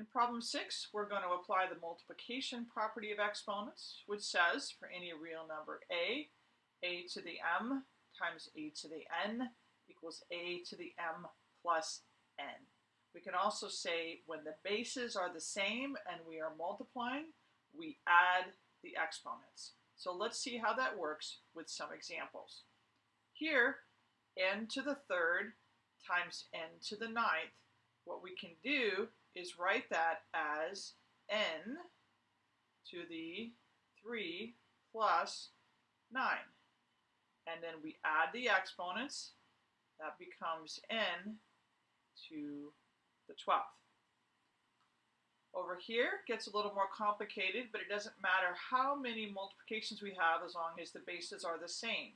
In problem six, we're going to apply the multiplication property of exponents, which says for any real number a, a to the m times a to the n equals a to the m plus n. We can also say when the bases are the same and we are multiplying, we add the exponents. So let's see how that works with some examples. Here, n to the third times n to the ninth, what we can do is write that as n to the 3 plus 9. And then we add the exponents. That becomes n to the 12th. Over here gets a little more complicated, but it doesn't matter how many multiplications we have as long as the bases are the same.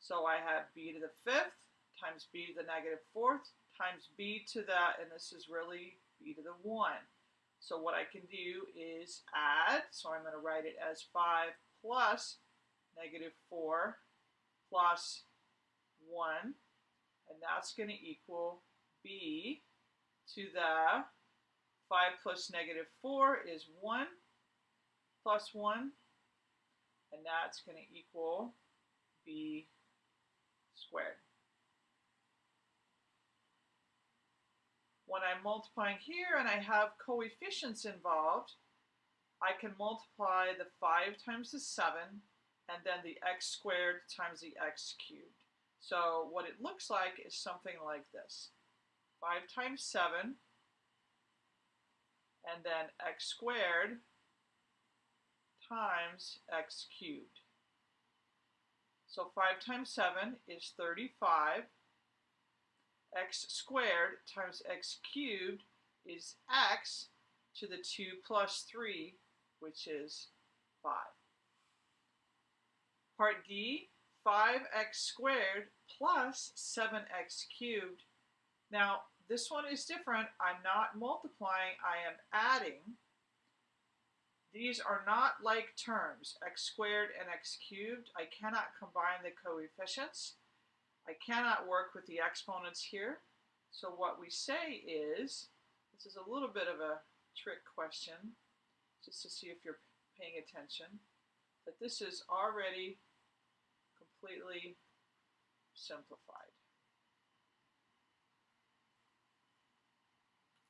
So I have b to the 5th times b to the negative 4th times b to the, and this is really b to the 1. So what I can do is add, so I'm going to write it as 5 plus negative 4 plus 1, and that's going to equal b to the 5 plus negative 4 is 1 plus 1, and that's going to equal b squared. When I'm multiplying here and I have coefficients involved, I can multiply the 5 times the 7 and then the x squared times the x cubed. So what it looks like is something like this. 5 times 7 and then x squared times x cubed. So 5 times 7 is 35 x squared times x cubed is x to the 2 plus 3, which is 5. Part D, 5x squared plus 7x cubed. Now, this one is different. I'm not multiplying, I am adding. These are not like terms, x squared and x cubed. I cannot combine the coefficients. I cannot work with the exponents here. So what we say is, this is a little bit of a trick question, just to see if you're paying attention, that this is already completely simplified.